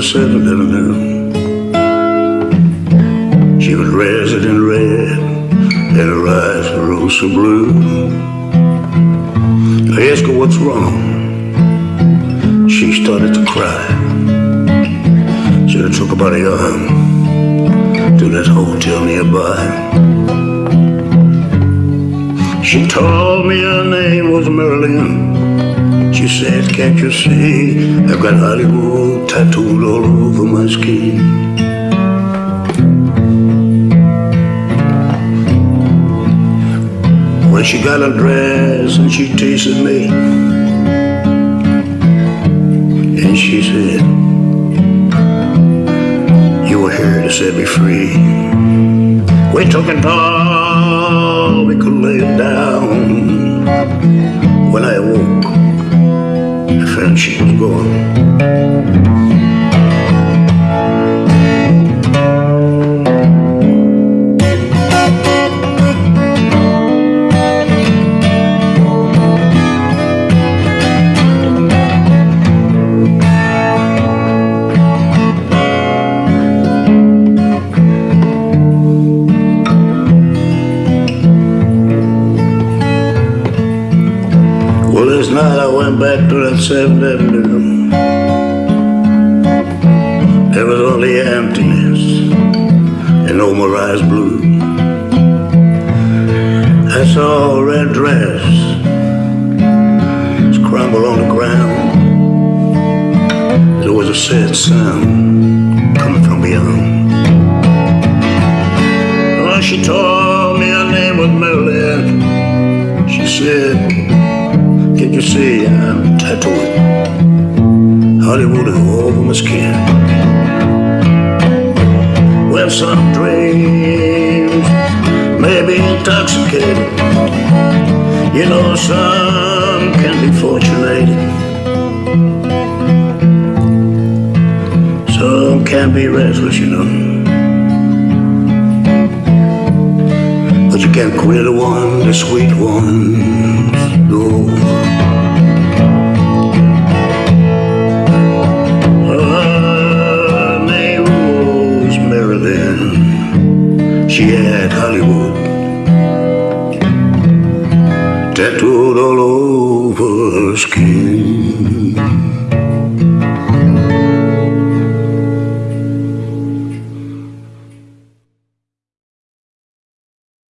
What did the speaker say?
7th Avenue. She was dressed in red, and her eyes were so blue. I asked her what's wrong. She started to cry. So I took her by the arm to that hotel nearby. She told me her name was Marilyn. Said, can't you see, I've got Hollywood tattooed all over my skin. When she got dress and she tasted me, and she said, you were here to set me free. We took it all, we could lay down. When I awoke, Found she was gone. Well, this night I went back to that 7th Avenue. There was only emptiness and no more eyes blue. I saw a red dress scramble on the ground. There was a sad sound coming from beyond. Well, she told me her name was Marilyn. She said, you see I'm tattooed? Hollywood over my skin. Well, some dreams may be intoxicated. You know, some can be fortunate Some can be restless, you know. But you can't quit the one, the sweet ones, no. Her name was Marilyn. She had Hollywood tattooed all